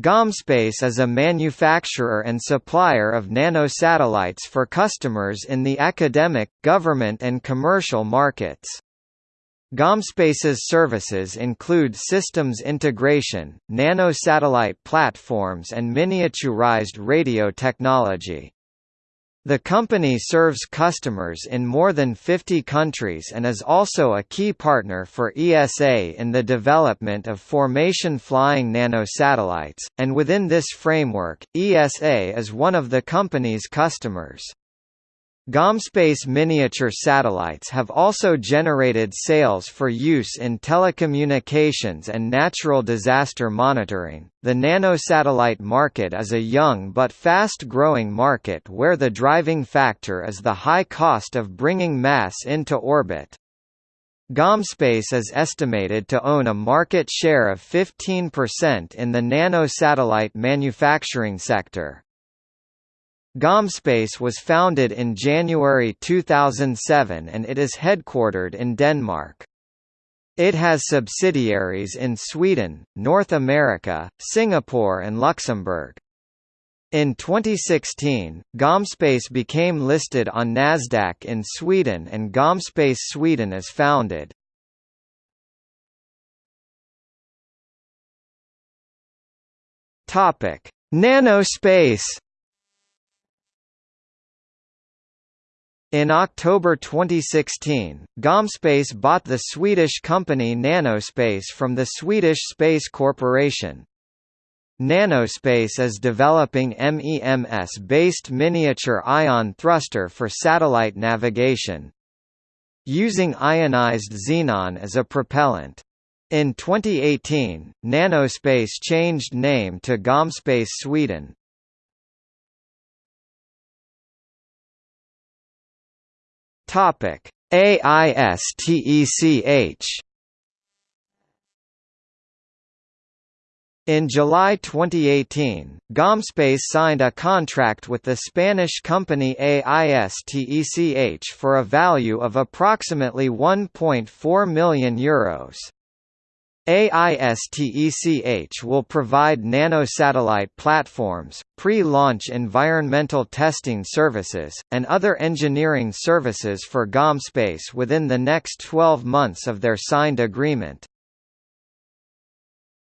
Gomspace is a manufacturer and supplier of nanosatellites for customers in the academic, government and commercial markets. Gomspace's services include systems integration, nanosatellite platforms and miniaturized radio technology. The company serves customers in more than 50 countries and is also a key partner for ESA in the development of formation flying nanosatellites, and within this framework, ESA is one of the company's customers. Gomspace miniature satellites have also generated sales for use in telecommunications and natural disaster monitoring. The nanosatellite market is a young but fast growing market where the driving factor is the high cost of bringing mass into orbit. Gomspace is estimated to own a market share of 15% in the nanosatellite manufacturing sector. Gomspace was founded in January 2007 and it is headquartered in Denmark. It has subsidiaries in Sweden, North America, Singapore and Luxembourg. In 2016, Gomspace became listed on Nasdaq in Sweden and Gomspace Sweden is founded. Topic: Nanospace In October 2016, Gomspace bought the Swedish company Nanospace from the Swedish Space Corporation. Nanospace is developing MEMS-based miniature ion thruster for satellite navigation. Using ionized xenon as a propellant. In 2018, Nanospace changed name to Gomspace Sweden. Topic: AISTECH In July 2018, Gomspace signed a contract with the Spanish company AISTECH for a value of approximately €1.4 million. Euros. AISTECH will provide nanosatellite platforms, pre-launch environmental testing services, and other engineering services for Gomspace within the next 12 months of their signed agreement.